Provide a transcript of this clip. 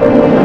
you